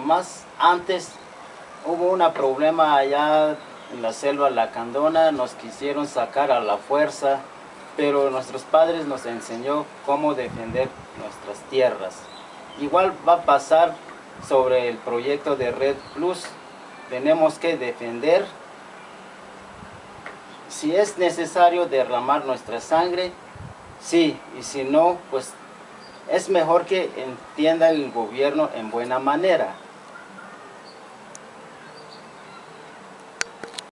Más antes hubo un problema allá en la selva Lacandona, nos quisieron sacar a la fuerza, pero nuestros padres nos enseñó cómo defender nuestras tierras. Igual va a pasar sobre el proyecto de Red Plus, tenemos que defender si es necesario derramar nuestra sangre, sí, y si no, pues es mejor que entienda el gobierno en buena manera.